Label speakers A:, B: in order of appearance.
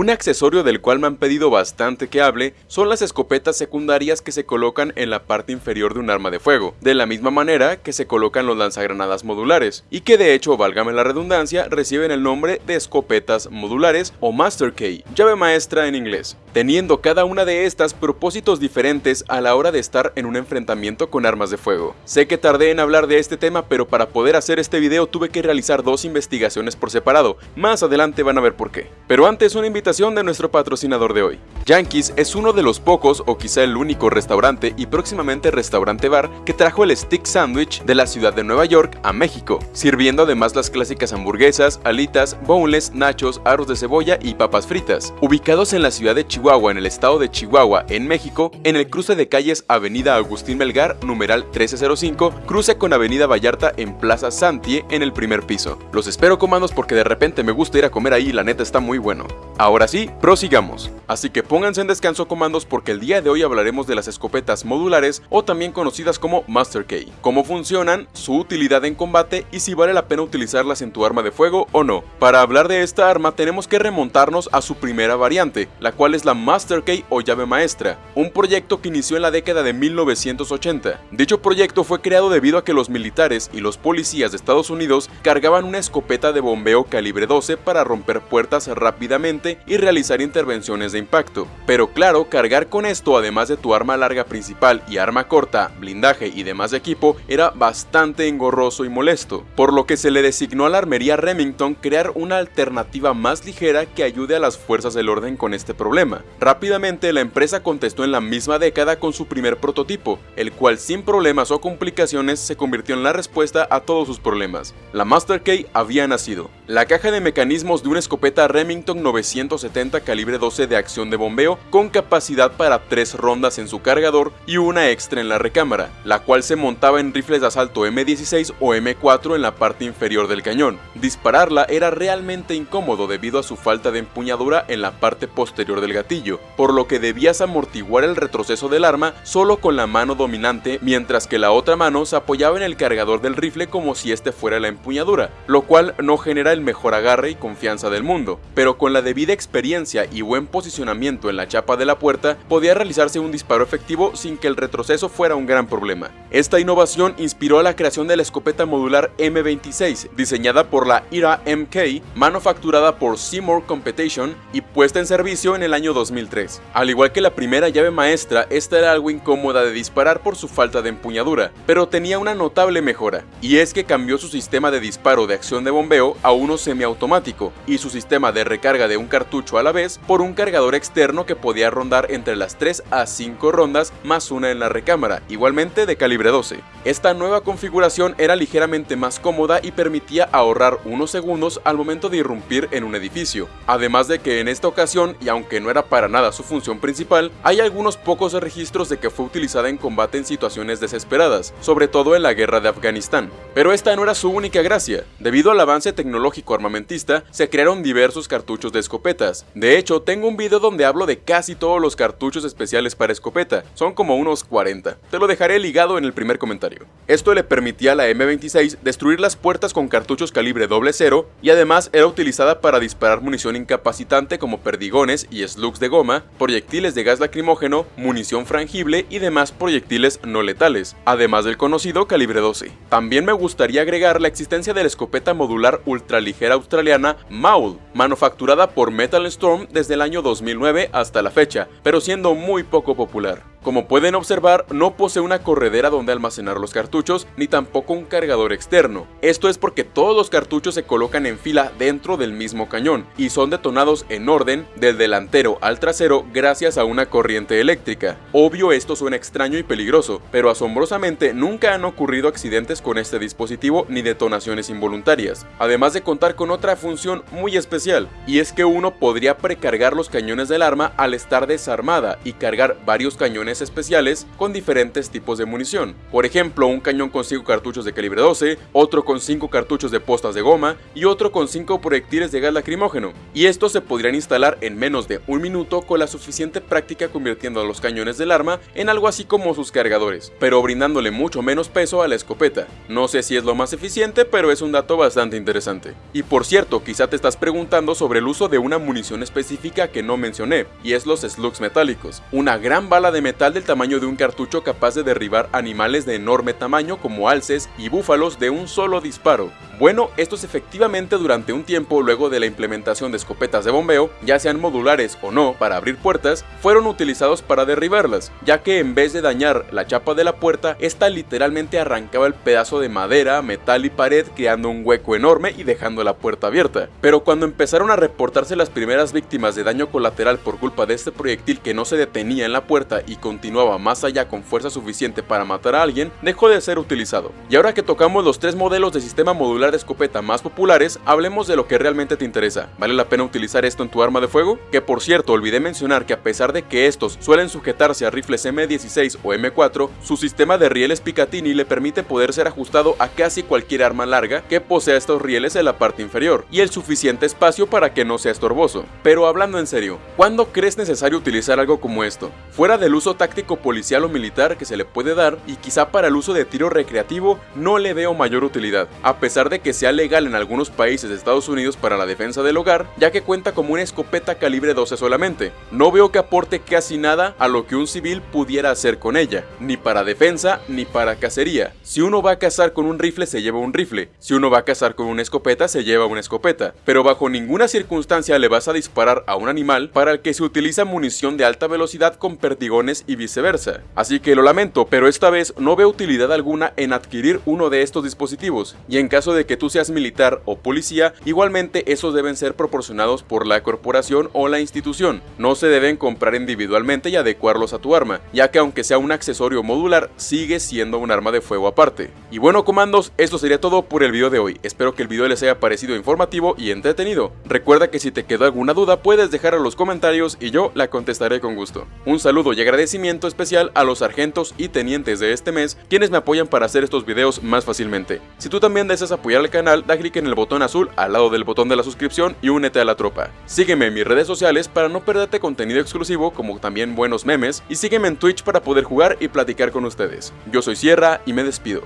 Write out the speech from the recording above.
A: Un accesorio del cual me han pedido bastante que hable son las escopetas secundarias que se colocan en la parte inferior de un arma de fuego, de la misma manera que se colocan los lanzagranadas modulares, y que de hecho, válgame la redundancia, reciben el nombre de escopetas modulares o Master Key, llave maestra en inglés, teniendo cada una de estas propósitos diferentes a la hora de estar en un enfrentamiento con armas de fuego. Sé que tardé en hablar de este tema, pero para poder hacer este video tuve que realizar dos investigaciones por separado, más adelante van a ver por qué. Pero antes una invitación de nuestro patrocinador de hoy. Yankees es uno de los pocos o quizá el único restaurante y próximamente restaurante bar que trajo el stick sandwich de la ciudad de Nueva York a México, sirviendo además las clásicas hamburguesas, alitas, boneless, nachos, arroz de cebolla y papas fritas. Ubicados en la ciudad de Chihuahua en el estado de Chihuahua en México, en el cruce de calles Avenida Agustín Melgar, numeral 1305, cruce con Avenida Vallarta en Plaza Santie en el primer piso. Los espero comandos porque de repente me gusta ir a comer ahí y la neta está muy bueno. Ahora sí, prosigamos. Así que pónganse en descanso comandos porque el día de hoy hablaremos de las escopetas modulares o también conocidas como Master Key, cómo funcionan, su utilidad en combate y si vale la pena utilizarlas en tu arma de fuego o no. Para hablar de esta arma tenemos que remontarnos a su primera variante, la cual es la Master Key o llave maestra, un proyecto que inició en la década de 1980. Dicho proyecto fue creado debido a que los militares y los policías de Estados Unidos cargaban una escopeta de bombeo calibre 12 para romper puertas rápidamente y realizar intervenciones de impacto. Pero claro, cargar con esto además de tu arma larga principal y arma corta, blindaje y demás equipo era bastante engorroso y molesto, por lo que se le designó a la armería Remington crear una alternativa más ligera que ayude a las fuerzas del orden con este problema. Rápidamente la empresa contestó en la misma década con su primer prototipo, el cual sin problemas o complicaciones se convirtió en la respuesta a todos sus problemas. La Master Key había nacido. La caja de mecanismos de una escopeta Remington 970 calibre 12 de acción de bombeo con capacidad para 3 rondas en su cargador y una extra en la recámara, la cual se montaba en rifles de asalto M16 o M4 en la parte inferior del cañón. Dispararla era realmente incómodo debido a su falta de empuñadura en la parte posterior del gatillo, por lo que debías amortiguar el retroceso del arma solo con la mano dominante mientras que la otra mano se apoyaba en el cargador del rifle como si este fuera la empuñadura, lo cual no genera el mejor agarre y confianza del mundo, pero con la debida experiencia y buen posicionamiento en la chapa de la puerta, podía realizarse un disparo efectivo sin que el retroceso fuera un gran problema. Esta innovación inspiró a la creación de la escopeta modular M26, diseñada por la IRA MK, manufacturada por Seymour Competition y puesta en servicio en el año 2003. Al igual que la primera llave maestra, esta era algo incómoda de disparar por su falta de empuñadura, pero tenía una notable mejora, y es que cambió su sistema de disparo de acción de bombeo a un semiautomático y su sistema de recarga de un cartucho a la vez por un cargador externo que podía rondar entre las 3 a 5 rondas más una en la recámara, igualmente de calibre 12. Esta nueva configuración era ligeramente más cómoda y permitía ahorrar unos segundos al momento de irrumpir en un edificio, además de que en esta ocasión, y aunque no era para nada su función principal, hay algunos pocos registros de que fue utilizada en combate en situaciones desesperadas, sobre todo en la guerra de Afganistán. Pero esta no era su única gracia, debido al avance tecnológico armamentista, se crearon diversos cartuchos de De hecho, tengo un video donde hablo de casi todos los cartuchos especiales para escopeta, son como unos 40. Te lo dejaré ligado en el primer comentario. Esto le permitía a la M26 destruir las puertas con cartuchos calibre doble cero y además era utilizada para disparar munición incapacitante como perdigones y slugs de goma, proyectiles de gas lacrimógeno, munición frangible y demás proyectiles no letales, además del conocido calibre 12. También me gustaría agregar la existencia de la escopeta modular ultra ligera australiana Maul, manufacturada por Metal Storm desde el año 2009 hasta la fecha, pero siendo muy poco popular. Como pueden observar, no posee una corredera donde almacenar los cartuchos, ni tampoco un cargador externo. Esto es porque todos los cartuchos se colocan en fila dentro del mismo cañón, y son detonados en orden del delantero al trasero gracias a una corriente eléctrica. Obvio esto suena extraño y peligroso, pero asombrosamente nunca han ocurrido accidentes con este dispositivo ni detonaciones involuntarias, además de contar con otra función muy especial, y es que uno podría precargar los cañones del arma al estar desarmada y cargar varios cañones especiales con diferentes tipos de munición. Por ejemplo, un cañón con 5 cartuchos de calibre 12, otro con 5 cartuchos de postas de goma y otro con 5 proyectiles de gas lacrimógeno. Y estos se podrían instalar en menos de un minuto con la suficiente práctica convirtiendo a los cañones del arma en algo así como sus cargadores, pero brindándole mucho menos peso a la escopeta. No sé si es lo más eficiente, pero es un dato bastante interesante. Y por cierto, quizá te estás preguntando sobre el uso de una munición específica que no mencioné, y es los slugs metálicos, una gran bala de metal del tamaño de un cartucho capaz de derribar animales de enorme tamaño como alces y búfalos de un solo disparo. Bueno, estos efectivamente durante un tiempo luego de la implementación de escopetas de bombeo, ya sean modulares o no para abrir puertas, fueron utilizados para derribarlas, ya que en vez de dañar la chapa de la puerta, esta literalmente arrancaba el pedazo de madera, metal y pared creando un hueco enorme y dejando la puerta abierta. Pero cuando empezaron a reportarse las primeras víctimas de daño colateral por culpa de este proyectil que no se detenía en la puerta y continuaba más allá con fuerza suficiente para matar a alguien, dejó de ser utilizado. Y ahora que tocamos los tres modelos de sistema modular de escopeta más populares, hablemos de lo que realmente te interesa. ¿Vale la pena utilizar esto en tu arma de fuego? Que por cierto, olvidé mencionar que a pesar de que estos suelen sujetarse a rifles M16 o M4, su sistema de rieles Picatinny le permite poder ser ajustado a casi cualquier arma larga que posea estos rieles en la parte inferior, y el suficiente espacio para que no sea estorboso. Pero hablando en serio, ¿cuándo crees necesario utilizar algo como esto? Fuera del uso táctico policial o militar que se le puede dar, y quizá para el uso de tiro recreativo, no le veo mayor utilidad, a pesar de que sea legal en algunos países de Estados Unidos para la defensa del hogar, ya que cuenta como una escopeta calibre 12 solamente. No veo que aporte casi nada a lo que un civil pudiera hacer con ella, ni para defensa ni para cacería. Si uno va a cazar con un rifle se lleva un rifle, si uno va a cazar con una escopeta se lleva una escopeta, pero bajo ninguna circunstancia le vas a disparar a un animal para el que se utiliza munición de alta velocidad con perdigones y viceversa. Así que lo lamento, pero esta vez no veo utilidad alguna en adquirir uno de estos dispositivos, y en caso de que tú seas militar o policía, igualmente esos deben ser proporcionados por la corporación o la institución, no se deben comprar individualmente y adecuarlos a tu arma, ya que aunque sea un accesorio modular, sigue siendo un arma de fuego aparte. Y bueno comandos, esto sería todo por el video de hoy, espero que el video les haya parecido informativo y entretenido. Recuerda que si te quedó alguna duda puedes dejar en los comentarios y yo la contestaré con gusto. Un saludo y especial a los sargentos y tenientes de este mes, quienes me apoyan para hacer estos videos más fácilmente. Si tú también deseas apoyar al canal, da clic en el botón azul al lado del botón de la suscripción y únete a la tropa. Sígueme en mis redes sociales para no perderte contenido exclusivo como también buenos memes y sígueme en Twitch para poder jugar y platicar con ustedes. Yo soy Sierra y me despido.